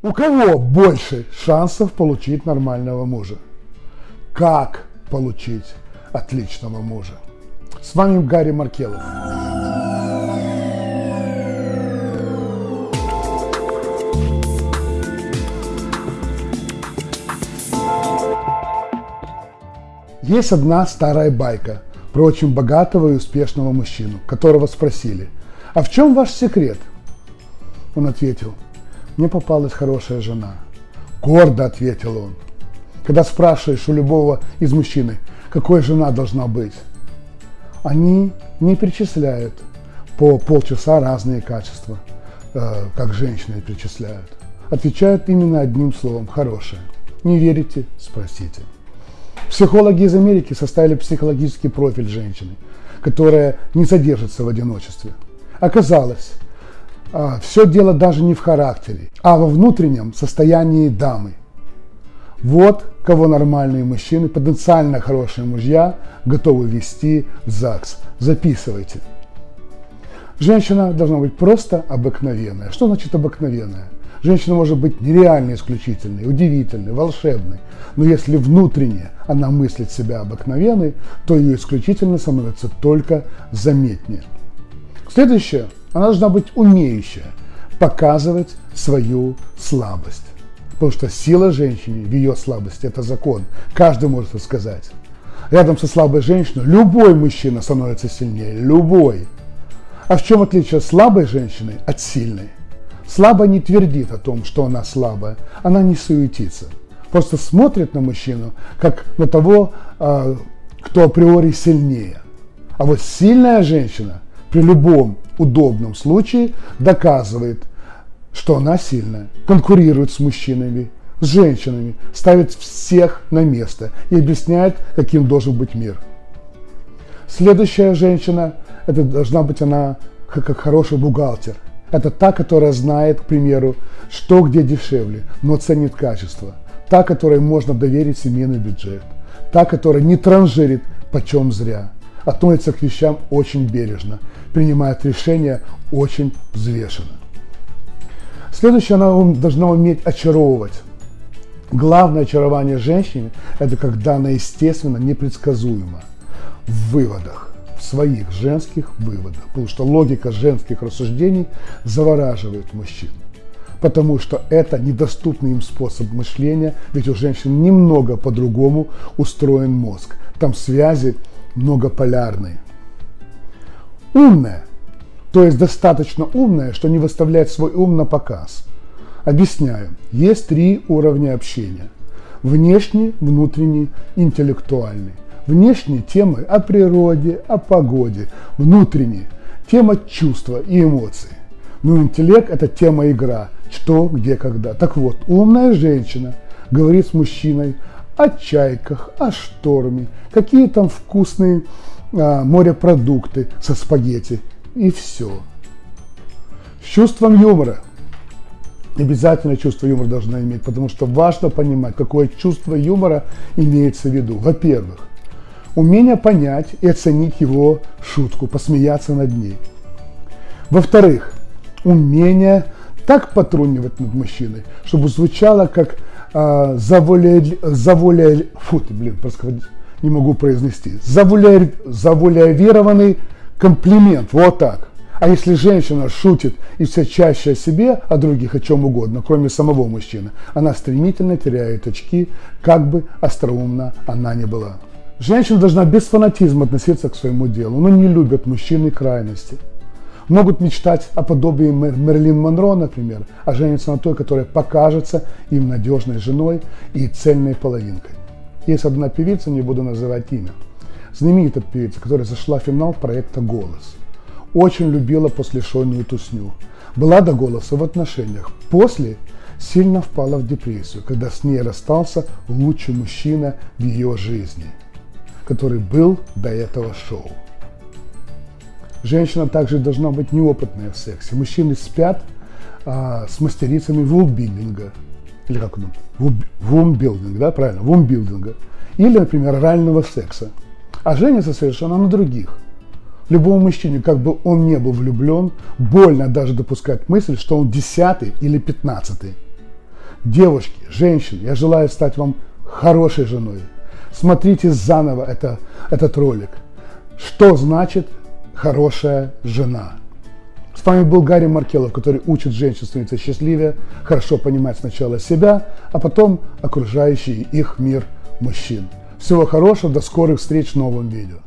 У кого больше шансов получить нормального мужа? Как получить отличного мужа? С вами Гарри Маркелов. Есть одна старая байка про очень богатого и успешного мужчину, которого спросили, а в чем ваш секрет? Он ответил, мне попалась хорошая жена. Гордо ответил он. Когда спрашиваешь у любого из мужчин, какой жена должна быть, они не перечисляют по полчаса разные качества, э, как женщины перечисляют. Отвечают именно одним словом – хорошая. Не верите? Спросите. Психологи из Америки составили психологический профиль женщины, которая не содержится в одиночестве. Оказалось, все дело даже не в характере, а во внутреннем состоянии дамы. Вот кого нормальные мужчины, потенциально хорошие мужья готовы вести в ЗАГС. Записывайте. Женщина должна быть просто обыкновенная. Что значит обыкновенная? Женщина может быть нереально исключительной, удивительной, волшебной, но если внутренне она мыслит себя обыкновенной, то ее исключительно становится только заметнее. Следующее – она должна быть умеющая показывать свою слабость. Потому что сила женщины в ее слабости – это закон. Каждый может это сказать. Рядом со слабой женщиной любой мужчина становится сильнее. Любой. А в чем отличие слабой женщины от сильной? Слабая не твердит о том, что она слабая. Она не суетится. Просто смотрит на мужчину, как на того, а, кто априори сильнее. А вот сильная женщина при любом удобном случае доказывает, что она сильная, конкурирует с мужчинами, с женщинами, ставит всех на место и объясняет, каким должен быть мир. Следующая женщина, это должна быть она как хороший бухгалтер. Это та, которая знает, к примеру, что где дешевле, но ценит качество. Та, которой можно доверить семейный бюджет. Та, которая не транжирит почем зря относится к вещам очень бережно, принимает решения очень взвешенно. Следующее, она должна уметь очаровывать. Главное очарование женщины – это когда она естественно непредсказуема в выводах, в своих женских выводах, потому что логика женских рассуждений завораживает мужчин потому что это недоступный им способ мышления, ведь у женщин немного по-другому устроен мозг. Там связи многополярной. Умная, то есть достаточно умная, что не выставляет свой ум на показ. Объясняю. Есть три уровня общения. Внешний, внутренний, интеллектуальный. Внешний – темы о природе, о погоде. Внутренний – тема чувства и эмоций. Ну, интеллект – это тема игра. Что, где, когда. Так вот, умная женщина говорит с мужчиной о чайках, о шторме, какие там вкусные а, морепродукты со спагетти и все. С чувством юмора. Обязательно чувство юмора должна иметь, потому что важно понимать, какое чувство юмора имеется в виду. Во-первых, умение понять и оценить его шутку, посмеяться над ней. Во-вторых, умение так потрунивать над мужчиной, чтобы звучало как а, завуале, завуале, фу, блин, просто не могу произнести, завуале, завуалированный комплимент, вот так. А если женщина шутит и все чаще о себе, о других, о чем угодно, кроме самого мужчины, она стремительно теряет очки, как бы остроумна она ни была. Женщина должна без фанатизма относиться к своему делу, но не любят мужчины крайности могут мечтать о подобии Мерлин Монро, например, а женятся на той, которая покажется им надежной женой и цельной половинкой. Есть одна певица, не буду называть имя, знаменитая певица, которая зашла в финал проекта «Голос». Очень любила после шоу тусню. Была до голоса в отношениях. После сильно впала в депрессию, когда с ней расстался лучший мужчина в ее жизни, который был до этого шоу. Женщина также должна быть неопытная в сексе. Мужчины спят а, с мастерицами вулбилдинга, или как он, вумбилдинг, да, правильно, вумбилдинга, или, например, орального секса. А женятся совершенно на других. Любому мужчине, как бы он не был влюблен, больно даже допускать мысль, что он десятый или пятнадцатый. Девушки, женщины, я желаю стать вам хорошей женой. Смотрите заново это, этот ролик. Что значит хорошая жена? С вами был Гарри Маркелов, который учит женщин становиться счастливее, хорошо понимать сначала себя, а потом окружающий их мир мужчин. Всего хорошего, до скорых встреч в новом видео.